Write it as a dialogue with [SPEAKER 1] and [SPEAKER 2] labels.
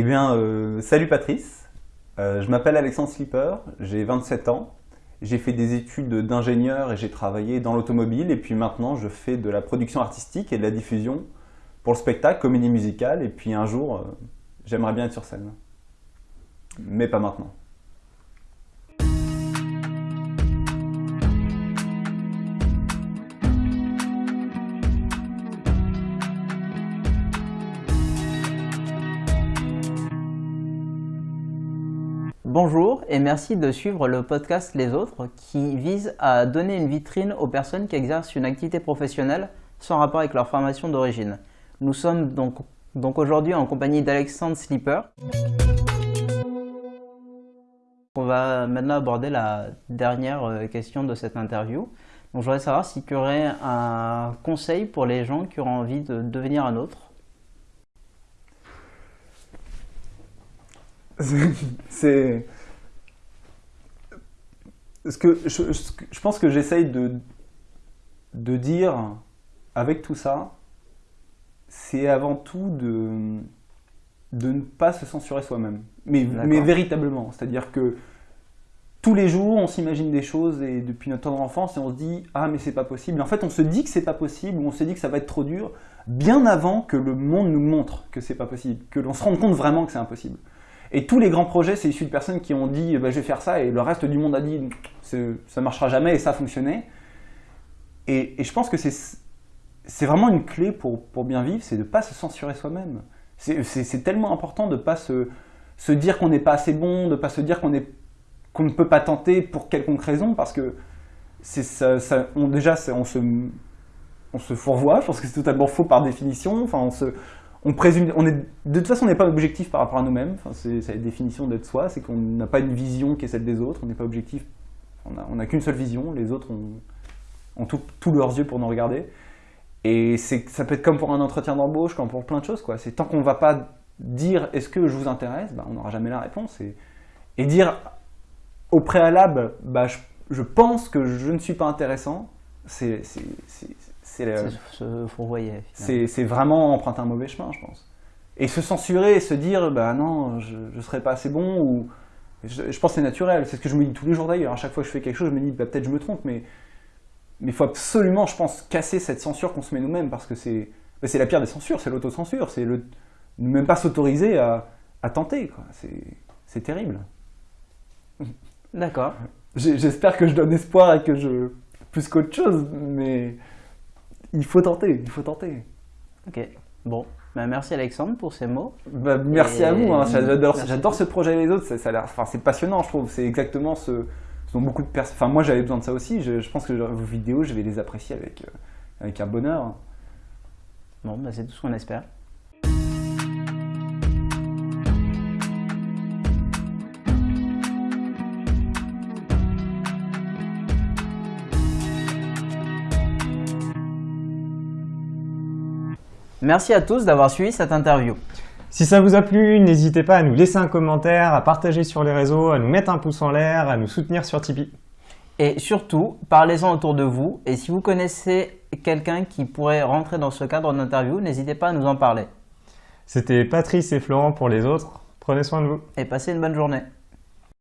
[SPEAKER 1] Eh bien, euh, salut Patrice, Euh, je m'appelle Alexandre Slipper, j'ai 27 ans, j'ai fait des études d'ingénieur et j'ai travaillé dans l'automobile et puis maintenant je fais de la production artistique et de la diffusion pour le spectacle, comédie musicale et puis un jour euh, j'aimerais bien être sur scène. Mais pas maintenant.
[SPEAKER 2] Bonjour et merci de suivre le podcast Les Autres qui vise à donner une vitrine aux personnes qui exercent une activité professionnelle sans rapport avec leur formation d'origine. Nous sommes donc, donc aujourd'hui en compagnie d'Alexandre Slipper. On va maintenant aborder la dernière euh, question de cette interview. Donc, je voudrais savoir si tu aurais un conseil pour les gens qui auraient envie de devenir un autre.
[SPEAKER 1] C'est. Ce que je, pense que j'essaye de, de dire avec tout ça, c'est avant tout de, de ne pas se censurer soi-même. Mais véritablement. C'est-à-dire que tous les jours, on s'imagine des choses et depuis notre tendre enfance et on se dit Ah, mais c'est pas possible. En fait, on se dit que c'est pas possible ou on se dit que ça va être trop dur bien avant que le monde nous montre que c'est pas possible, que l'on se rende compte vraiment que c'est impossible. Et tous les grands projets, c'est issu de personnes qui ont dit bah, je vais faire ça et le reste du monde a dit ça marchera jamais et ça a fonctionné. Et, je pense que c'est vraiment une clé pour, pour bien vivre, c'est de ne pas se censurer soi-même. C'est- tellement important de ne pas se, se dire qu'on n'est pas assez bon, de ne pas se dire qu'on qu'on ne peut pas tenter pour quelconque raison, parce que ça, ça- on, déjà on se, on se fourvoie, je pense que c'est totalement faux par définition. Enfin, on se, on présume, on est, de toute façon, on n'est pas objectif par rapport à nous-mêmes. C'est la définition d'être soi, c'est qu'on n'a pas une vision qui est celle des autres. On n'est pas objectif. On n'a qu'une seule vision. Les autres ont, tous leurs yeux pour nous regarder. Et ça peut être comme pour un entretien d'embauche, comme pour plein de choses. C'est tant qu'on ne va pas dire est-ce que je vous intéresse, bah, on n'aura jamais la réponse. Et, et dire au préalable, bah, je, je pense que je ne suis pas intéressant, c'est, c'est, c'est vraiment emprunter un mauvais chemin, je pense. Et se censurer et se dire, bah non, je ne serai pas assez bon, ou. Je, je pense que c'est naturel, c'est ce que je me dis tous les jours d'ailleurs. À chaque fois que je fais quelque chose, je me dis, bah, peut-être je me trompe, mais il faut absolument, je pense, casser cette censure qu'on se met nous-mêmes, parce que c'est bah, la pire des censures, c'est l'autocensure, c'est le ne même pas s'autoriser à, à tenter, quoi. C'est terrible.
[SPEAKER 2] D'accord.
[SPEAKER 1] J'espère que je donne espoir et que je. plus qu'autre chose, mais il faut tenter, il faut tenter.
[SPEAKER 2] Ok. Bon. Ben, merci Alexandre pour ces mots.
[SPEAKER 1] Bah, merci
[SPEAKER 2] Et-
[SPEAKER 1] à vous, hein. j'adore, ce projet et les autres, ça, ça c'est passionnant je trouve, c'est exactement ce, ce dont beaucoup de personnes, enfin moi j'avais besoin de ça aussi, je, je pense que vos vidéos je vais les apprécier avec, euh, avec un bonheur.
[SPEAKER 2] Bon, ben, c'est tout ce qu'on espère. Merci à tous d'avoir suivi cette interview.
[SPEAKER 3] Si ça vous a plu, n'hésitez pas à nous laisser un commentaire, à partager sur les réseaux, à nous mettre un pouce en l'air, à nous soutenir sur Tipeee.
[SPEAKER 2] Et surtout, parlez-en autour de vous. Et si vous connaissez quelqu'un qui pourrait rentrer dans ce cadre d'interview, n'hésitez pas à nous en parler.
[SPEAKER 3] C'était Patrice et Florent pour les autres. Prenez soin de vous.
[SPEAKER 2] Et passez une bonne journée.